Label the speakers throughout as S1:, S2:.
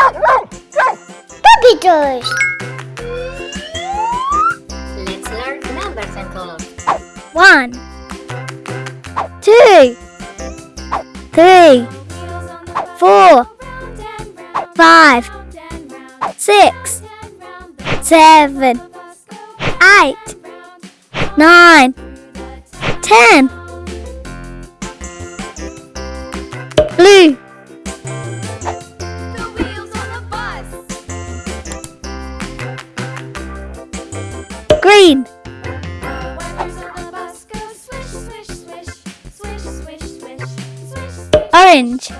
S1: Puppy toys.
S2: Let's learn numbers and colors.
S1: One, two, three, four, five, six, seven, eight, nine, ten. Blue, Green, Orange.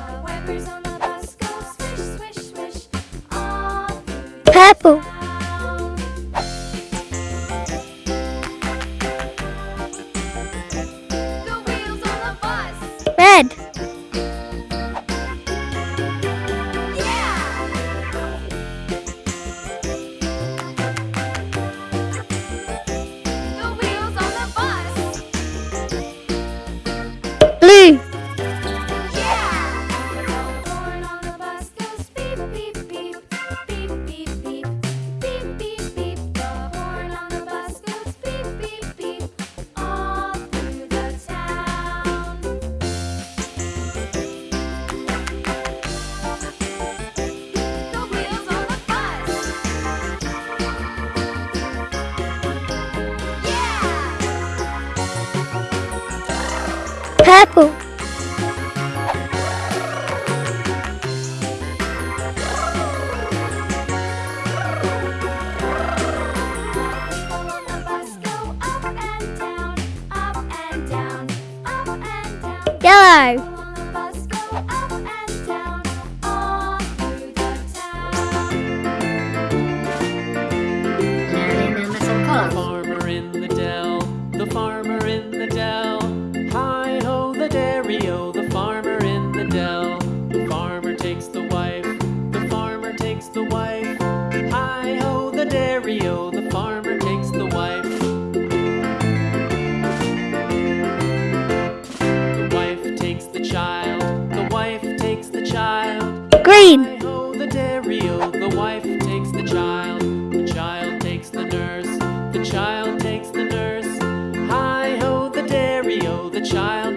S1: Purple.
S2: đi colors.
S3: farmer in the dell, the farmer in the dell. Hi ho, the o, the farmer in the dell. The farmer takes the wife, the farmer takes the wife. Hi ho, the o,
S1: green,
S3: the dairy o, the wife takes the child. The child takes the nurse, the child takes the nurse. Hi ho, the dairy o, the child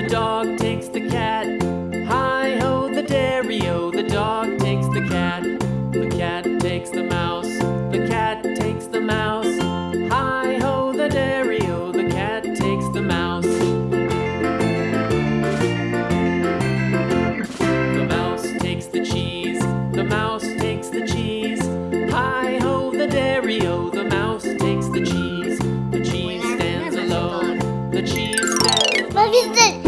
S3: the dog takes the cat. Hi ho, the dairy o, the dog takes the cat. The cat takes the mouse, the cat takes the mouse. Hi ho, the dairy o, the cat takes the mouse. The mouse takes the cheese, the mouse takes the cheese. Hi ho, the dairy o, the mouse takes the cheese. The cheese stands alone, the cheese stands. What is it?